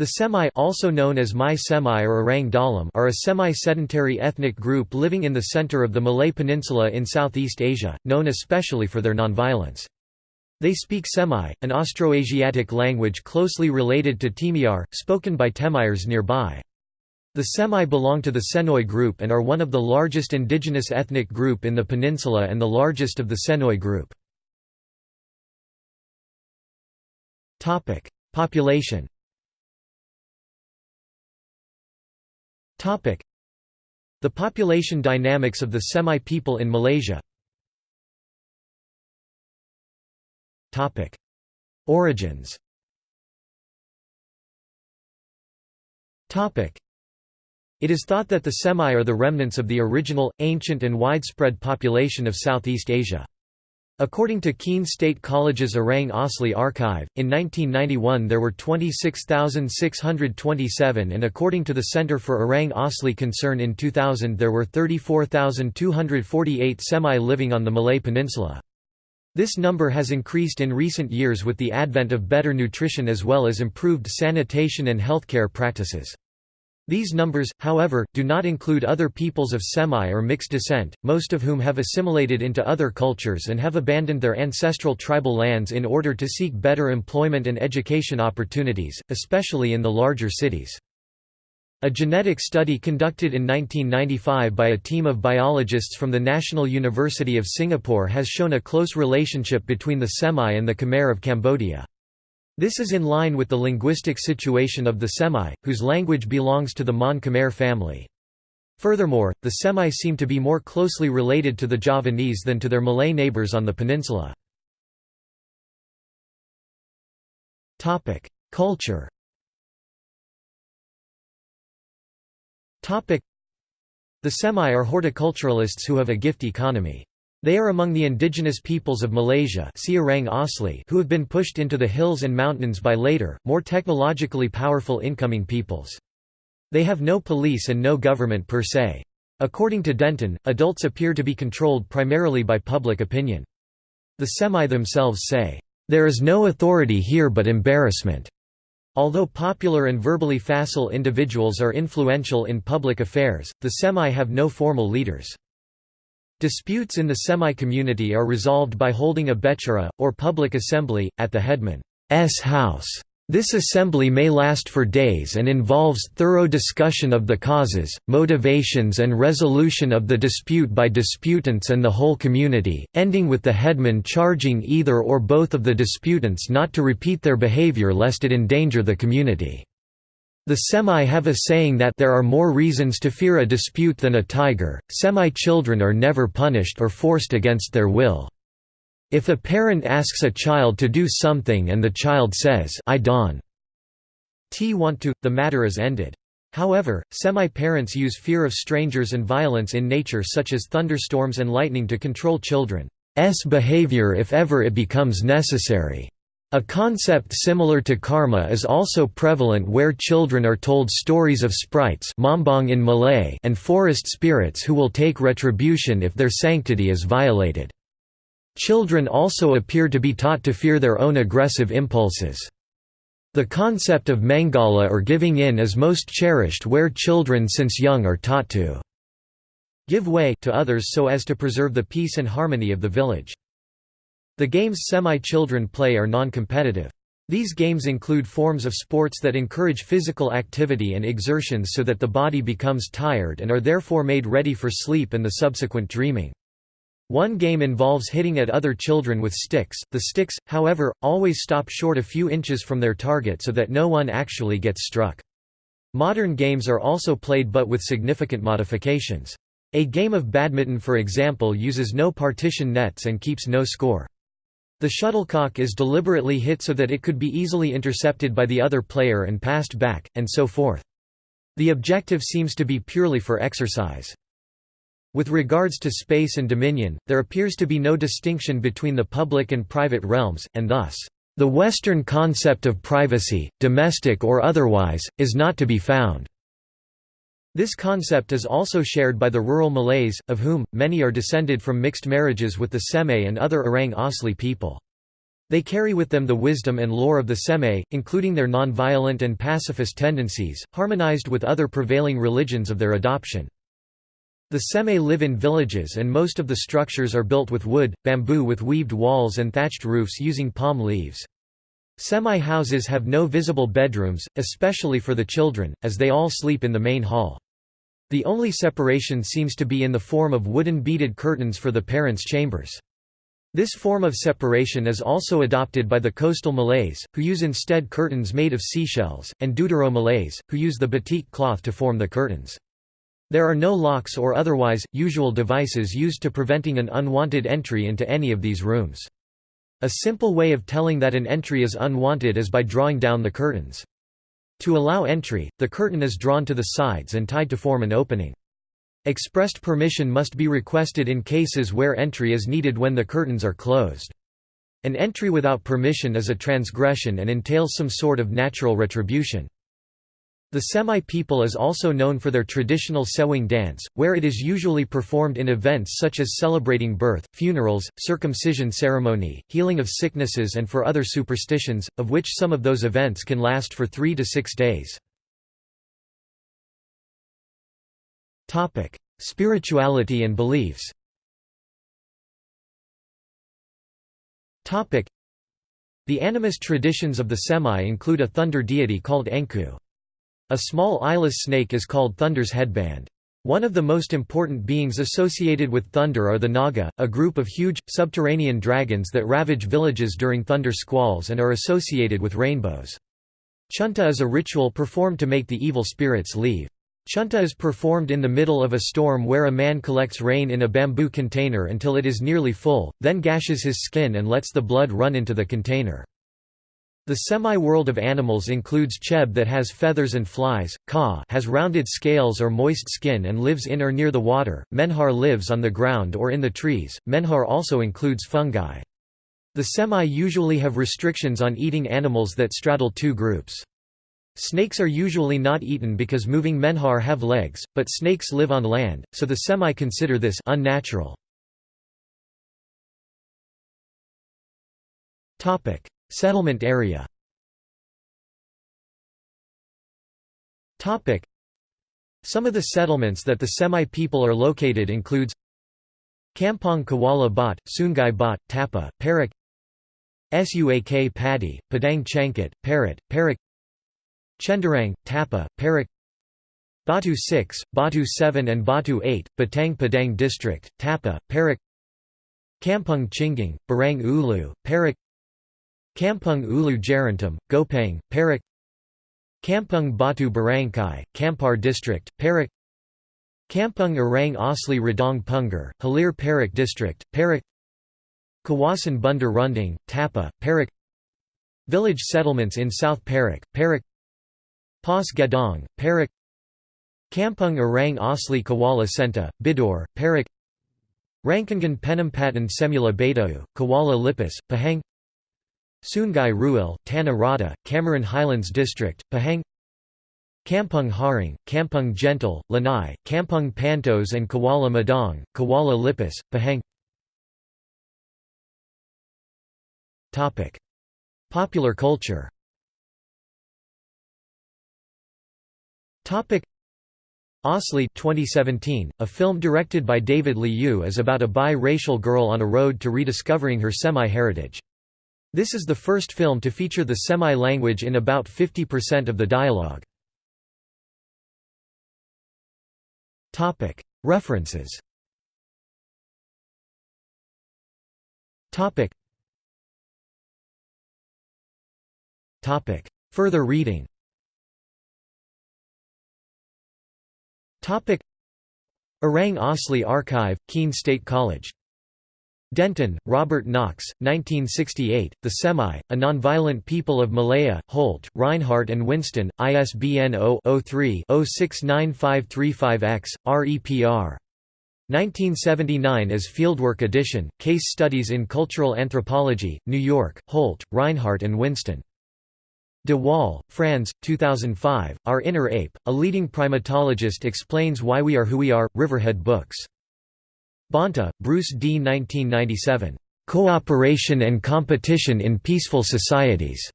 The Semai also known as Mai or Orang Dalam are a semi-sedentary ethnic group living in the center of the Malay Peninsula in Southeast Asia, known especially for their nonviolence. They speak Semai, an Austroasiatic language closely related to Temiar, spoken by Temiars nearby. The Semai belong to the Senoi group and are one of the largest indigenous ethnic group in the peninsula and the largest of the Senoi group. Population The population dynamics of the Semai people in Malaysia. Origins. It is thought that the Semai are the remnants of the original, ancient and widespread population of Southeast Asia. According to Keene State College's Orang Asli archive, in 1991 there were 26,627 and according to the Center for Orang Asli Concern in 2000 there were 34,248 Semai living on the Malay Peninsula. This number has increased in recent years with the advent of better nutrition as well as improved sanitation and healthcare practices. These numbers, however, do not include other peoples of Semai or mixed descent, most of whom have assimilated into other cultures and have abandoned their ancestral tribal lands in order to seek better employment and education opportunities, especially in the larger cities. A genetic study conducted in 1995 by a team of biologists from the National University of Singapore has shown a close relationship between the Semai and the Khmer of Cambodia. This is in line with the linguistic situation of the Semai, whose language belongs to the Mon Khmer family. Furthermore, the Semai seem to be more closely related to the Javanese than to their Malay neighbours on the peninsula. Culture The Semai are horticulturalists who have a gift economy. They are among the indigenous peoples of Malaysia who have been pushed into the hills and mountains by later, more technologically powerful incoming peoples. They have no police and no government per se. According to Dentan, adults appear to be controlled primarily by public opinion. The Semai themselves say, "...there is no authority here but embarrassment." Although popular and verbally facile individuals are influential in public affairs, the Semai have no formal leaders. Disputes in the Semai-community are resolved by holding a bechara, or public assembly, at the headman's house. This assembly may last for days and involves thorough discussion of the causes, motivations and resolution of the dispute by disputants and the whole community, ending with the headman charging either or both of the disputants not to repeat their behavior lest it endanger the community. The Semai have a saying that there are more reasons to fear a dispute than a tiger. Semai children are never punished or forced against their will. If a parent asks a child to do something and the child says I don't want to, the matter is ended. However, Semai-parents use fear of strangers and violence in nature such as thunderstorms and lightning to control children's behavior if ever it becomes necessary. A concept similar to karma is also prevalent where children are told stories of sprites in Malay and forest spirits who will take retribution if their sanctity is violated. Children also appear to be taught to fear their own aggressive impulses. The concept of mengalah or giving in is most cherished where children since young are taught to give way to others so as to preserve the peace and harmony of the village. The games Semai-children play are non-competitive. These games include forms of sports that encourage physical activity and exertions so that the body becomes tired and are therefore made ready for sleep and the subsequent dreaming. One game involves hitting at other children with sticks, the sticks, however, always stop short a few inches from their target so that no one actually gets struck. Modern games are also played but with significant modifications. A game of badminton for example uses no partition nets and keeps no score. The shuttlecock is deliberately hit so that it could be easily intercepted by the other player and passed back, and so forth. The objective seems to be purely for exercise. With regards to space and dominion, there appears to be no distinction between the public and private realms, and thus, the Western concept of privacy, domestic or otherwise, is not to be found. This concept is also shared by the rural Malays, of whom, many are descended from mixed marriages with the Semai and other Orang Asli people. They carry with them the wisdom and lore of the Semai, including their non-violent and pacifist tendencies, harmonized with other prevailing religions of their adoption. The Semai live in villages and most of the structures are built with wood, bamboo with weaved walls and thatched roofs using palm leaves. Semai houses have no visible bedrooms, especially for the children, as they all sleep in the main hall. The only separation seems to be in the form of wooden beaded curtains for the parents' chambers. This form of separation is also adopted by the coastal Malays, who use instead curtains made of seashells, and Deutero Malays, who use the batik cloth to form the curtains. There are no locks or otherwise, usual devices used to preventing an unwanted entry into any of these rooms. A simple way of telling that an entry is unwanted is by drawing down the curtains. To allow entry, the curtain is drawn to the sides and tied to form an opening. Expressed permission must be requested in cases where entry is needed when the curtains are closed. An entry without permission is a transgression and entails some sort of natural retribution. The Semai people is also known for their traditional sewang dance, where it is usually performed in events such as celebrating birth, funerals, circumcision ceremony, healing of sicknesses and for other superstitions, of which some of those events can last for three to six days. Spirituality and beliefs. The animist traditions of the Semai include a thunder deity called Enku. A small eyeless snake is called Thunder's headband. One of the most important beings associated with thunder are the Naga, a group of huge, subterranean dragons that ravage villages during thunder squalls and are associated with rainbows. Chunta is a ritual performed to make the evil spirits leave. Chunta is performed in the middle of a storm where a man collects rain in a bamboo container until it is nearly full, then gashes his skin and lets the blood run into the container. The Semai-world of animals includes Cheb that has feathers and flies, Ka has rounded scales or moist skin and lives in or near the water, Menhar lives on the ground or in the trees, Menhar also includes fungi. The Semai usually have restrictions on eating animals that straddle two groups. Snakes are usually not eaten because moving menhar have legs, but snakes live on land, so the Semai consider this unnatural. Settlement area. Some of the settlements that the Semai people are located includes Kampong Kuala Bat, Sungai Bat, Tapah, Perak Suak Padi, Padang Changkat, Perak, Perak Cenderang, Tapah, Perak Batu 6, Batu 7 and Batu 8, Batang Padang District, Tapah, Perak Kampung Chingang, Barang Ulu, Perak Kampung Ulu Jarantum, Gopeng, Perak. Kampung Batu Barangkai, Kampar District, Perak. Kampung Orang Asli Radong Pungar, Hilir Perak District, Perak. Kawasan Bundar Runding, Tapah, Perak. Village settlements in South Perak, Perak. Pas Gadong, Perak. Kampung Orang Asli Kuala Senta, Bidor, Perak. Rancangan Penempatan Semula Betau, Kuala Lipis, Pahang Sungai Ruil, Tanah Rata, Cameron Highlands District, Pahang Kampung Haring, Kampung Gentle, Lanai, Kampung Pantos and Kuala Madang, Kuala Lipis, Pahang Popular culture Asli 2017, a film directed by David Liu is about a bi-racial girl on a road to rediscovering her Semai heritage. This is the first film to feature the Semai language in about 50% of the dialogue. References. Further reading. Orang Asli Archive, Keene State College. Dentan, Robert Knox, 1968, The Semai, A Nonviolent People of Malaya, Holt, Rinehart and Winston, ISBN 0-03-069535-X, REPR. 1979 as Fieldwork Edition, Case Studies in Cultural Anthropology, New York, Holt, Rinehart and Winston. De Waal, Franz, 2005, Our Inner Ape, a leading primatologist explains why we are who we are, Riverhead Books. Bonta, Bruce D. 1997. Cooperation and Competition in Peaceful Societies.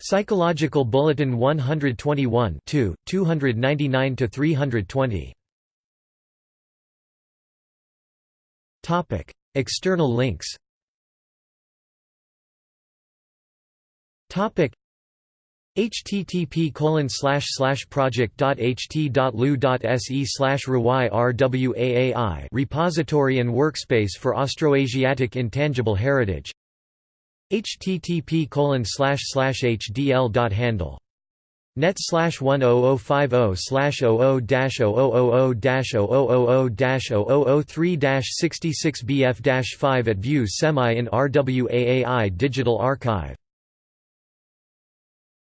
Psychological Bulletin 121 299–320. External links http colon slash slash project.ht.lu.se slash rwaai repository and workspace for Austroasiatic intangible heritage http colon slash slash hdl.handle net slash 10050 slash 00 dash 0000 dash 0000 dash 0003 dash 66 bf dash 5 at view Semai in RWAAI Digital Archive